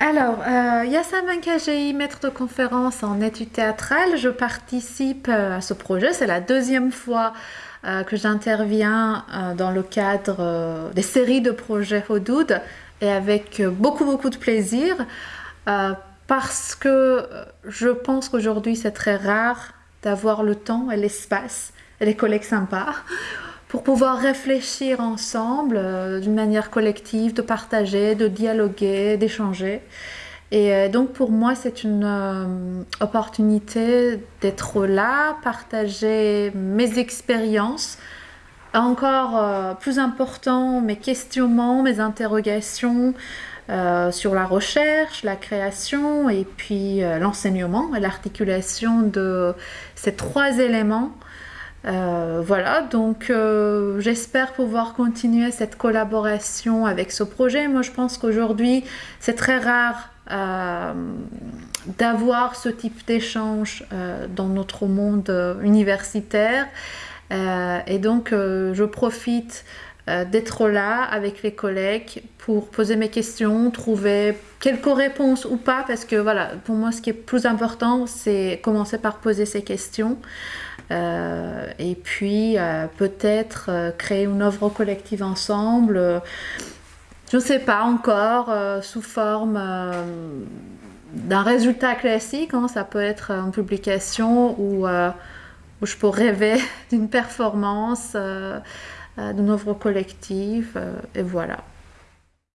Yassam KGI, maître de conférence en études théâtrales. Je participe euh, à ce projet. C'est la deuxième fois euh, que j'interviens euh, dans le cadre des séries de projets Hodoud et avec beaucoup beaucoup de plaisir parce que je pense qu'aujourd'hui c'est très rare d'avoir le temps et l'espace et les collègues sympas pour pouvoir réfléchir ensemble d'une manière collective, de partager, de dialoguer, d'échanger. Et euh, donc pour moi, c'est une euh, opportunité d'être là, partager mes expériences, encore euh, plus important, mes questionnements, mes interrogations sur la recherche, la création et puis l'enseignement et l'articulation de ces trois éléments. Voilà, donc j'espère pouvoir continuer cette collaboration avec ce projet. Moi, je pense qu'aujourd'hui, c'est très rare euh, d'avoir ce type d'échange euh, dans notre monde euh, universitaire. et donc, je profite d'être là avec les collègues pour poser mes questions, trouver quelques réponses ou pas, parce que voilà, pour moi, ce qui est plus important, c'est commencer par poser ces questions. et puis, peut-être créer une œuvre collective ensemble je ne sais pas encore, euh, sous forme euh, d'un résultat classique. Hein. ça peut être une publication euh, où je peux rêver d'une performance, d'une œuvre collective, et voilà.